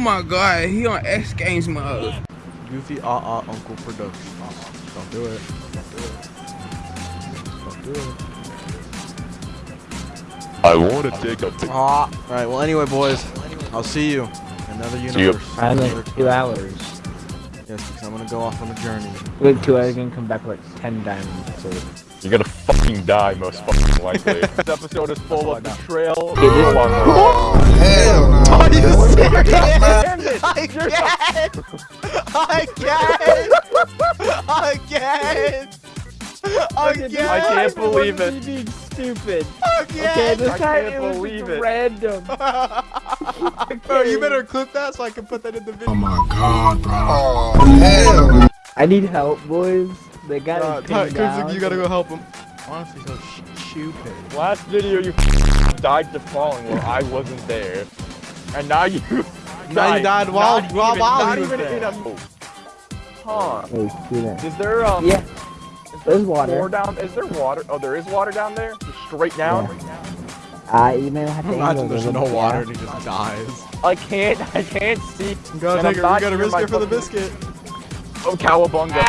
my god, he on X Games mode. Goofy ah ah Uncle Production. Don't do it. Don't do it. Don't do it. I want to take a pic. Ah. Alright, well anyway boys, I'll see you. in Another See you. universe. I Another- like two hours. Yes, because I'm gonna go off on a journey. Wait, two hours and come back with like ten diamonds. So. You're gonna fucking die, most fucking likely. this episode is full of betrayal. Okay, this- Hell no. Are you serious? Damn it! Again! Again! Again! Again! I can't believe it. Being stupid. Again! Okay, this I time can't it was believe just it. random. Bro, you better clip that so I can put that in the oh video. Oh my god, bro. Oh, hell. I need help, boys. They got Uh, it Ty- pinned you gotta go help him. Honestly, so stupid. Last video you died to falling where I wasn't there. And now you Now you died while- not while- even, while not he even there. in a Huh. Hey, student. Is there um Yeah, is there there's water. More down is there water? Oh there is water down there? Just straight down? Uh, you may have to Imagine angle there's no water and he just dies. I can't I can't see. You gotta And I'm take it, you gotta risk it for the fucking- biscuit. Oh cowabunga.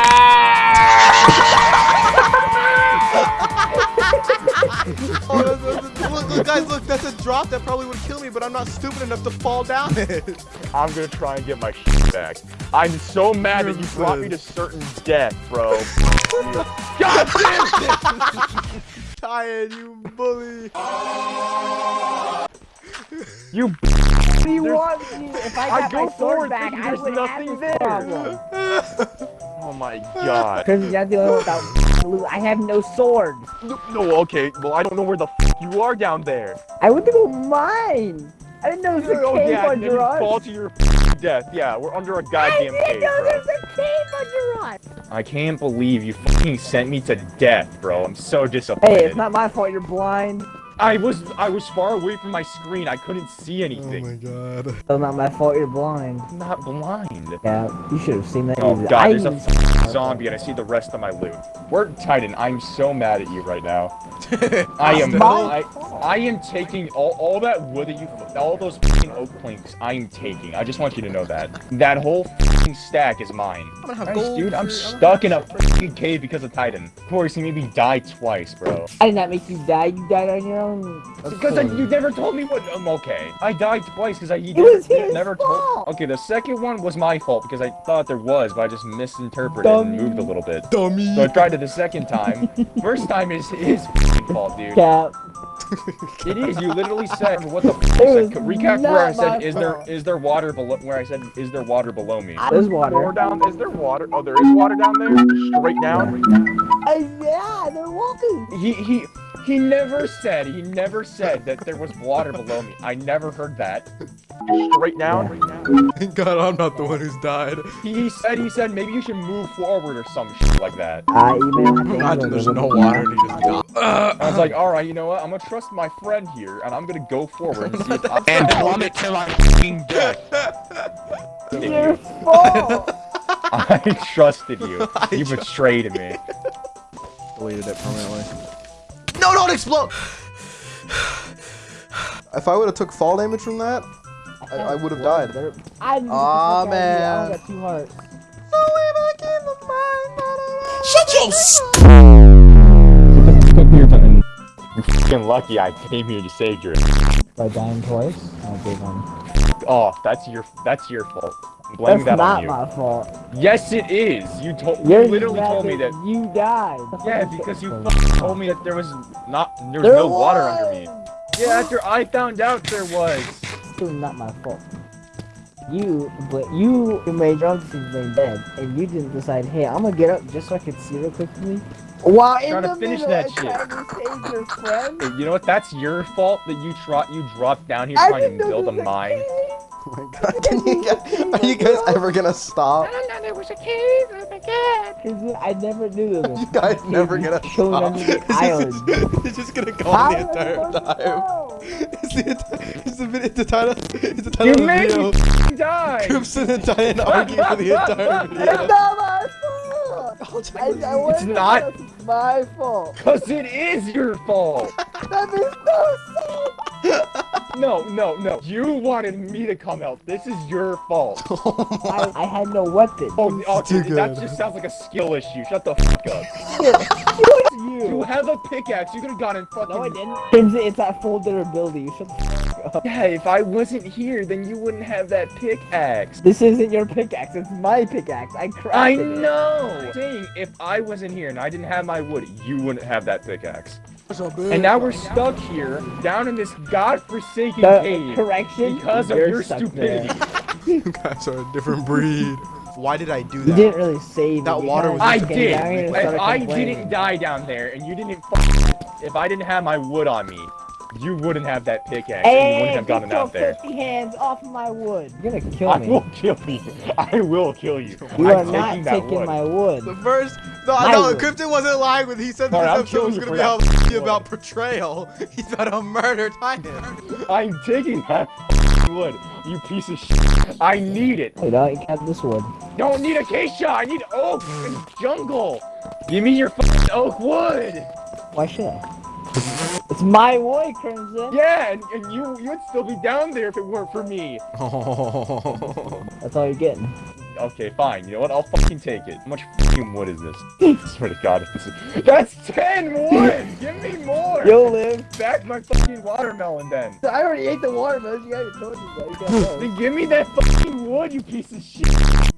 Oh, that's- that's- look, look, guys, look, that's a drop that probably would kill me, but I'm not stupid enough to fall down it. I'm gonna try and get my shit back. I'm so mad that you brought me to certain death, bro. God damn it! Tired, you bully. You What do you want me? If I I go my sword back, I would nothing have there. this problem. Oh my god. Because you're the only one without blue. I have no sword. No, no, okay. Well, I don't know where the f you are down there. I went to go mine. I didn't know there's a Oh cave yeah, then under you us. fall to your death. Yeah, we're under a goddamn didn't cave, know bro. there's a cave under us. I can't believe you fucking sent me to death, bro. I'm so disappointed. Hey, it's not my fault you're blind. I was I was far away from my screen. I couldn't see anything. Oh my god. It's not my fault you're blind. I'm not blind. Yeah, you should have seen that. Oh god, I there's a zombie and I see the rest of my loot. Word Titan, I'm so mad at you right now. I am I, I am taking all, all that wood that you all those f***ing oak planks I'm taking. I just want you to know that. That whole stack is mine. I'm gonna have Nice, gold. dude, I'm for- stuck in a f***ing cave because of Titan. Of course, he made me die twice, bro. I did not make you die. You died on your own. Because I, you never told me what. Um, okay, I died twice because I you It never, was his never told. Okay, the second one was my fault because I thought there was, but I just misinterpreted and moved a little bit. Dummy. So I tried it the second time. First time is his f***ing fault, dude. Cap. It is. You literally said what the. F- It was said, recap where I said is there fault. is there water below where I said is there water below me. There's Or water. down is there water? Oh, there is water down there. Straight down. Uh, yeah, there was. He he he never said he never said that there was water below me. I never heard that. Straight down. Thank God I'm not the one who's died. He, he said he said maybe you should move forward or some shit like that. You may have to Imagine there's no water and he just died. I was like, all right, you know what? I'm gonna trust my friend here, and I'm gonna go forward and see if I And plummet till I'm fucking dead. Your fault. I trusted you. You betrayed me. Deleted it permanently. No, don't explode! If I would have took fall damage from that, I, I would have died. There- I didn't Aw, get the fuck out of here. I man. only got two hearts. You're done. You're fucking lucky I came here to save your. By dying twice. I'll give them. Oh, that's your that's your fault. I'm That's that not on you. my fault. Yes, it is. You told. You're literally told me that. you died. Yeah, because you told me that there was not there was There no water under me. Yeah, after I found out there was. Still not my fault. You, but you made your own decision dead, and you didn't decide, hey, I'm gonna get up just so I can see real quickly. Wow, in Trying to the finish middle that shit. to save your friend. Hey, you know what? That's your fault that you tro you dropped down here I trying to build a was mine. Cave. Oh my god, can you get, are you guys ever gonna stop? I don't know there was a cave. Oh my god. I never knew there was. You guys a never gonna chilling stop. under the It's island. just, it's just gonna go on the entire time. It's the, enti- it's the, vid- it's the title, it's the title You of the made me die. Crimson and Diane argue for the entire video. Not. I, I It's not. It's my fault. Cause it is your fault. That makes no sense. No, no, no. You wanted me to come help. This is your fault. Oh I, I had no weapon. Oh, okay, too that good. just sounds like a skill issue. Shut the fuck up. You you. have a pickaxe. You could have gotten fucking. No, I didn't. Crimson, it's that full durability. Shut the fuck up. Yeah, if I wasn't here, then you wouldn't have that pickaxe. This isn't your pickaxe. It's my pickaxe. I crafted I it. know. I'm saying if I wasn't here and I didn't have my wood, you wouldn't have that pickaxe. And now we're stuck here, down in this godforsaken The cave correction. because of your stupidity. You guys are a different breed. Why did I do that? You didn't really save. That. You water was- I did. down here and If I didn't die down there and you didn't if I didn't have my wood on me, you wouldn't have that pickaxe and you wouldn't have gotten out there. filthy hands off my wood. You're gonna kill I me. will kill you. I will kill you. You I'm are not taking that taking wood. my wood. The first, no, I no, would. Krypton wasn't lying when he said this Alright, I'll episode was you gonna for be all that. f***y about betrayal. He's about to murder Titan. I'm taking that wood, you piece of shit. I need it. Hey, no, you can't have this wood. Don't need acacia. I need oak and jungle. Give me your fucking oak wood. Why should I? It's my wood, Crimson. Yeah, and, and you you'd still be down there if it weren't for me. That's all you're getting. Okay, fine. You know what? I'll fucking take it. How much fucking wood is this? I swear to God, if this is that's ten wood. Give me more. You'll live. back my fucking watermelon then. I already ate the watermelon. You already told me that. You can't. Then give me that fucking wood, you piece of shit.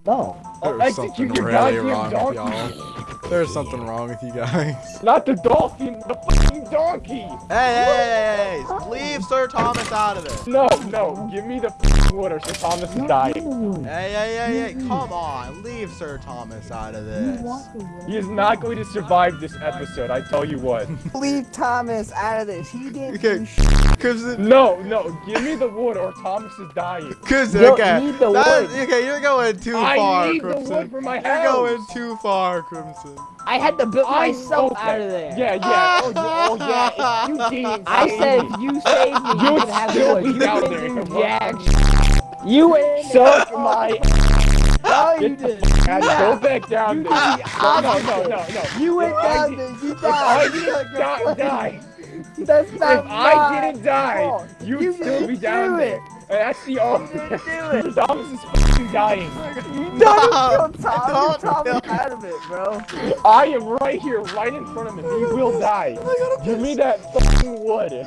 No. I'll There's execute something your goddamn wrong with donkey. Y'all. There's something wrong with you guys. Not the dolphin, the fucking donkey. Hey, hey, hey, hey, leave Sir Thomas out of this. No, no, give me the fucking wood or Sir Thomas is dying. Hey, hey, hey, hey, come on, leave Sir Thomas out of this. He is not going to survive this episode, I tell you what. Leave Thomas out of this. He didn't Okay. do sh- Crimson, No, no, give me the wood or Thomas is dying. Crimson, You okay. need the That- wood. okay, you're going too I far, need the Crimson. wood for my You're going too far, Crimson. I had to build myself okay. out of there. Yeah, yeah, oh, yeah, oh, yeah, if you didn't I said me, if you save me, you, You would have still be You down there do jack You win. Suck my No, you didn't. go back down You there. did the No, no, no, no, no. You went If I down there. You If I didn't die, die. That's not If I didn't die, you'd You still didn't be down do there. It. And that's the only. didn't do it. Thomas is fucking dying. Don't No, kill Tom. You're Tom kill- out of it, bro. I am right here, right in front of him. He will die. Give me that fucking wood.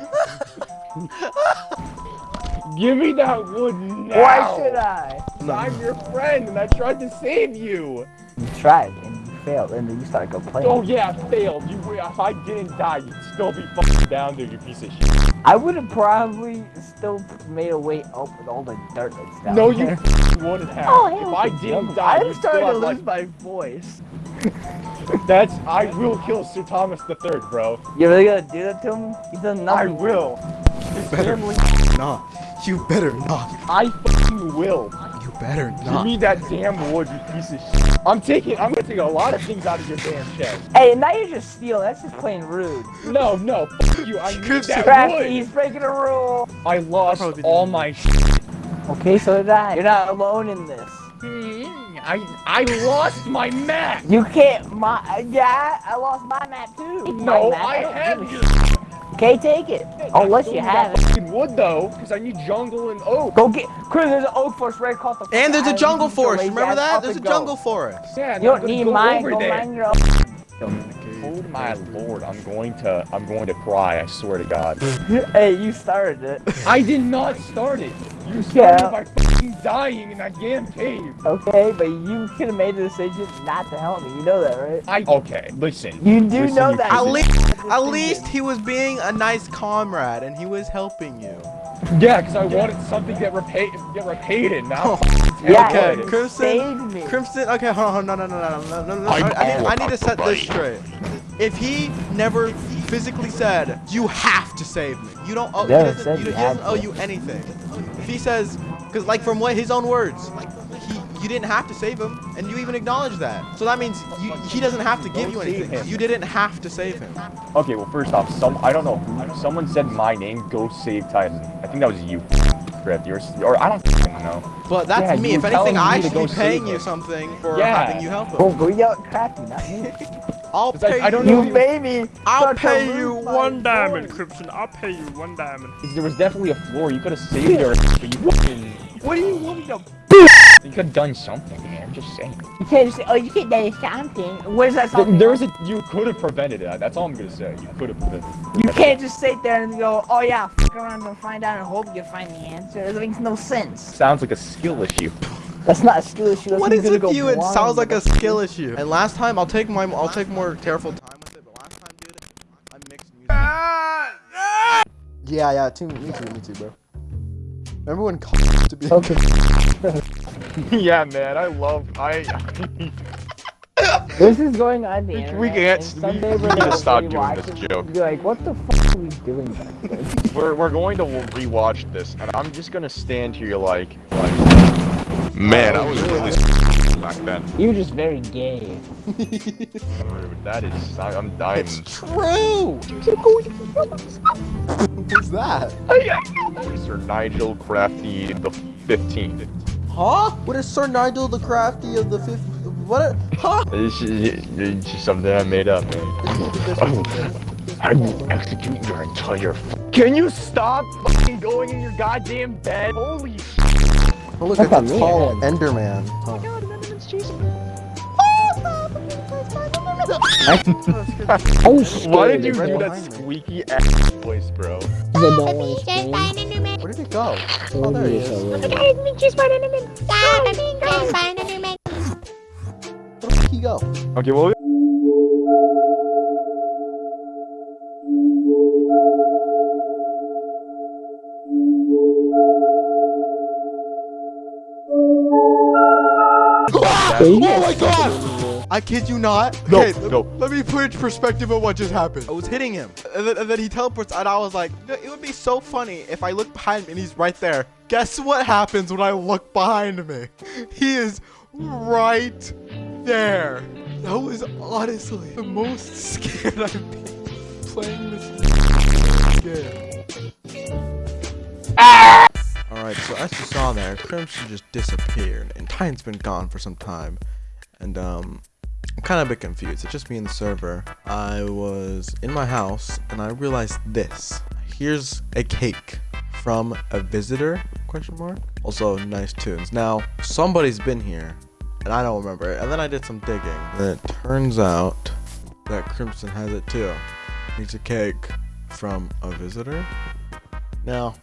Give me that wood now. Why should I? I'm your friend, and I tried to save you. You tried and you failed, and then you started complaining. Oh yeah, I failed. You, if I didn't die, you'd still be fucking down there, you piece of shit. I would have probably still made a way up with all the dirt that's down No, you there. fucking wouldn't have. Oh, if hell, I didn't die, I'm starting to lose like, my voice. That's I will kill Sir Thomas the Third, bro. You really gonna do that to him? He's done I nothing. will. His Better family. not. You better not. I fucking will. You better Give me that damn wood, you piece of shit. I'm taking. I'm gonna take a lot of things out of your damn chest. Hey, and now you're just stealing. That's just plain rude. No, no, fuck you. I need that Crafty, he's breaking a rule. I lost probably all didn't. my. Shit. Okay, so did I. You're not alone in this. I I lost my map. You can't. My yeah, I lost my map too. No, My map, I don't have your. Shit. Okay, take it. I'll let Still you have that it. fucking wood though, because I need jungle and oak. Go get. Chris, there's an oak forest right across the. And there's a jungle forest. Remember that? There's a go. jungle forest. Yeah, You don't need mine. Over Go there. mine your own. Oh my lord, I'm going to I'm going to cry. I swear to God. hey, you started it. I did not start it. You Yeah. started by fucking dying in that damn cave. Okay, but you could have made the decision not to help me. You know that, right? I okay. Listen. You do Listen, know that. At least, at least he was being a nice comrade and he was helping you. Yeah, because I wanted something to get repaid, get repaid in. Now, oh, Yeah, Okay, Crimson. Crimson, okay, hold on, no, no, no, no, no, no, no. I'm I, I, need, I need to set this straight. If he never physically said, you have to save me, you don't owe, he doesn't, you, he doesn't owe you anything. If he says, because like from what his own words, he, you didn't have to save him, and you even acknowledge that. So that means you, he doesn't have to give you anything. You didn't have to save him. okay. Well, first off, some I don't know who. Someone said my name. Go save Titan. I think that was you, Griff. Yours, or I don't know. But that's Yeah, me. If anything, I should be paying you something for Yeah. having you help him. Go yell at Crafty, not me. I'll pay I don't you. know You if me. I'll start pay you my one voice. Crimson. I'll pay you one diamond. There was definitely a floor. You could have saved her, but you fucking. What do you want me to? You could have done something, man. I'm just saying. You can't just say, oh, you can't do something. What is that There, something? there was a. You could have prevented it. That's all I'm gonna say. You could have prevented. it. You can't just sit there and go, oh yeah, fuck around and find out and hope you find the answer. It makes no sense. Sounds like a skill issue. That's not a skill issue. That's What me is gonna it go with you? It sounds like a skill issue. And last time, I'll take my, I'll take more careful time with it. But last time, dude, I mixed music. Yeah, yeah, too, me too, me too, bro. Remember when Call used to be? Okay. yeah, man. I love. I. This is going on the We- internet. we can't- we we're need to stop doing this joke. Be like, what the fuck are we doing back then? We're we're going to rewatch this, and I'm just gonna stand here like. like man, I was really back then. You were just very gay. That is. I, I'm dying. It's true. Who's that? Sir Nigel Crafty the 15th. Huh? What is Sir Nigel the Crafty of the fifth? What? Huh? This is it's just something I made up, man. I will execute your entire. Can you stop fucking going in your goddamn bed? Holy sh! Oh, look That's at not the me, tall man. Enderman. Huh. Oh. Oh, oh, shit. Why did you right do that behind me. squeaky ass voice, bro? I don't want to scream. Where did it go? Oh, oh there he is. Where did he go? Okay, well. Oh my god! I kid you not. No, okay, let- no. Let me put into perspective of what just happened. I was hitting him, and then, and then he teleports, and I was like, it would be so funny if I look behind me and he's right there. Guess what happens when I look behind me? He is right there. That was honestly the most scared I've been playing this game. Ah! Alright, so as you saw there, Crimson just disappeared, and Titan's been gone for some time. And, um, I'm kind of a bit confused. It's just me and the server. I was in my house, and I realized this. Here's a cake from a visitor, question mark. Also, nice tunes. Now, somebody's been here, and I don't remember it. And then I did some digging, and it turns out that Crimson has it too. It's a cake from a visitor. Now,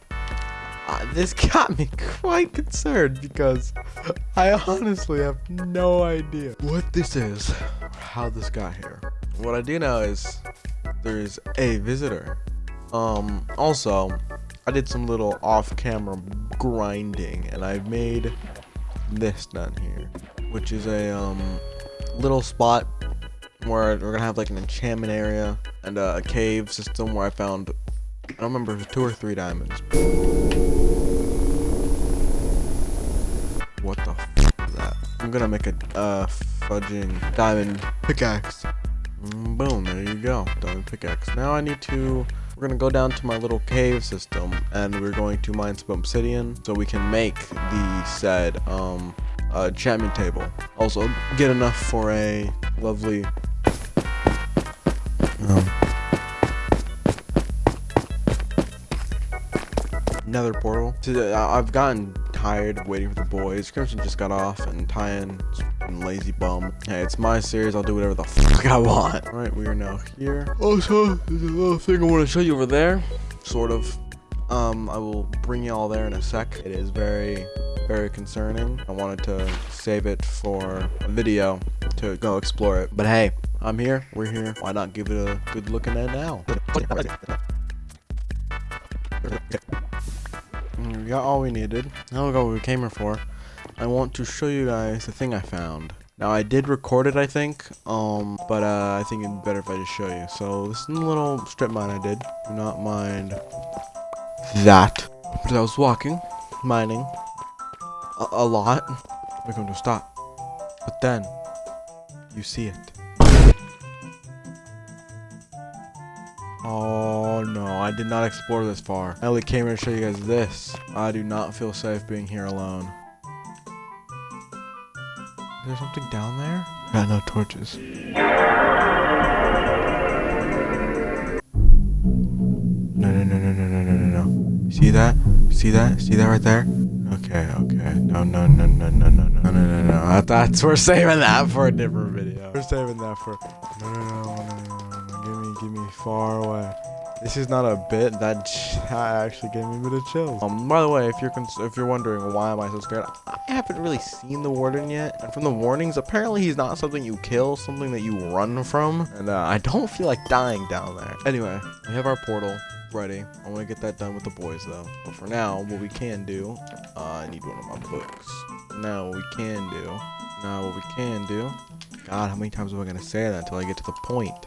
uh, this got me quite concerned because I honestly have no idea what this is how this got here. What I do know is there's a visitor. Um, also, I did some little off-camera grinding and I've made this down here, which is a um little spot where we're gonna have like an enchantment area and a cave system where I found I don't remember two or three diamonds. I'm gonna make a uh, fudging diamond pickaxe. Mm, boom, there you go. Diamond pickaxe. Now I need to. We're gonna go down to my little cave system and we're going to mine some obsidian so we can make the said um uh, enchantment table. Also, get enough for a lovely. Um, Nether portal. I've gotten tired of waiting for the boys. Crimson just got off, and Tyan, lazy bum. Hey, it's my series. I'll do whatever the fuck I want. All right, we are now here. Also, there's a little thing I want to show you over there. Sort of. Um, I will bring you all there in a sec. It is very, very concerning. I wanted to save it for a video to go explore it. But hey, I'm here. We're here. Why not give it a good looking at now? Mm, We got all we needed. Now we got what we came here for. I want to show you guys the thing I found. Now I did record it, I think, um, but uh, I think it'd be better if I just show you. So this is a little strip mine I did. Do not mind that. But I was walking, mining, a, a lot. We're going to stop. But then, you see it. Oh no, I did not explore this far. I only came here to show you guys this. I do not feel safe being here alone. Is there something down there? Got no torches. No, no, no, no, no, no, no, no, no. See that? See that? See that right there? Okay, okay. No, no, no, no, no, no, no, no, no, no. I, that's we're saving that for a different video. We're saving that for. No, no, no, no, Give me, far away. This is not a bit. That, actually gave me a bit of chills. Um, by the way, if you're if you're wondering why am I so scared, I haven't really seen the warden yet. And from the warnings, apparently he's not something you kill, something that you run from. And uh, I don't feel like dying down there. Anyway, we have our portal ready. I want to get that done with the boys though. But for now, what we can do, uh, I need one of my books. Now, what we can do, now what we can do. God, how many times am I gonna say that until I get to the point?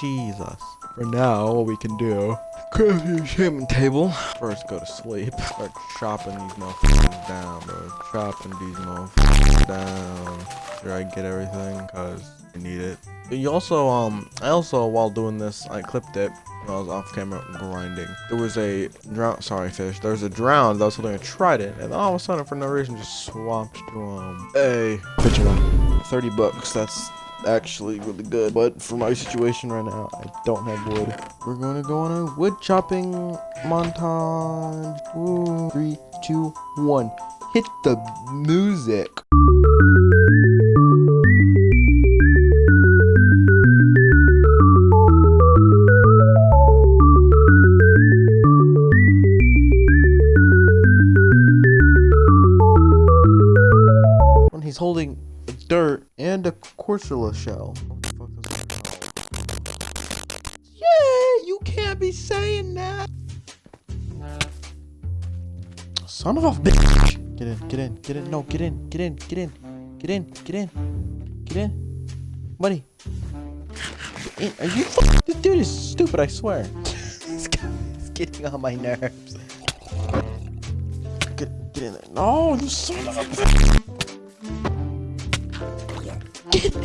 Jesus. For now, what we can do, craft your enchantment table. First, go to sleep. Start chopping these motherfuckers down, bro. Chopping these motherfuckers down. Sure, I get everything, cause I need it. You also, um, I also, while doing this, I clipped it. I was off camera grinding. There was a drown. Sorry, fish. There was a drown that was holding a trident, and all of a sudden, for no reason, just swapped to um a one. Thirty bucks. That's actually really good. But for my situation right now, I don't have wood. We're gonna go on a wood chopping montage. Woo. Three, two, one. Hit the music. A Corsola shell. What the fuck is that called? Yeah, you can't be saying that. Son of a bitch. Get in, get in, get in. No, get in, get in, get in, get in, get in, get in. Buddy. Get in. Are you This dude is stupid, I swear. is getting on my nerves. Get, get in there. No, you son of a bitch.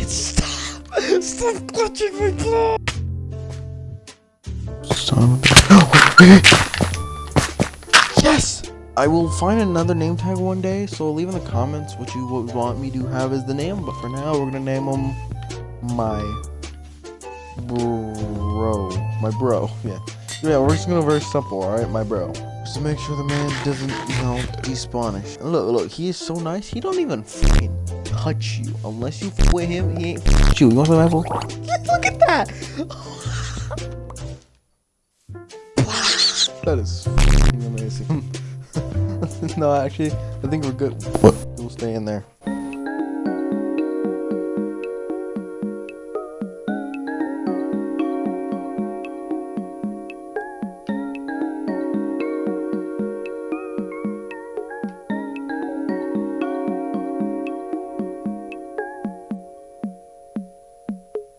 Stop! Stop clutching my claw! Son Yes! I will find another name tag one day, so leave in the comments what you would want me to have as the name, but for now, we're gonna name him my bro. My bro, yeah. Yeah, we're just gonna go very simple, alright? My bro. To make sure the man doesn't, you know, despawnish. And look, look, he is so nice, he don't even fucking touch you. Unless you f with him, he ain't f you. You want some apple? Look at that! that is amazing. no, actually, I think we're good. What? We'll stay in there.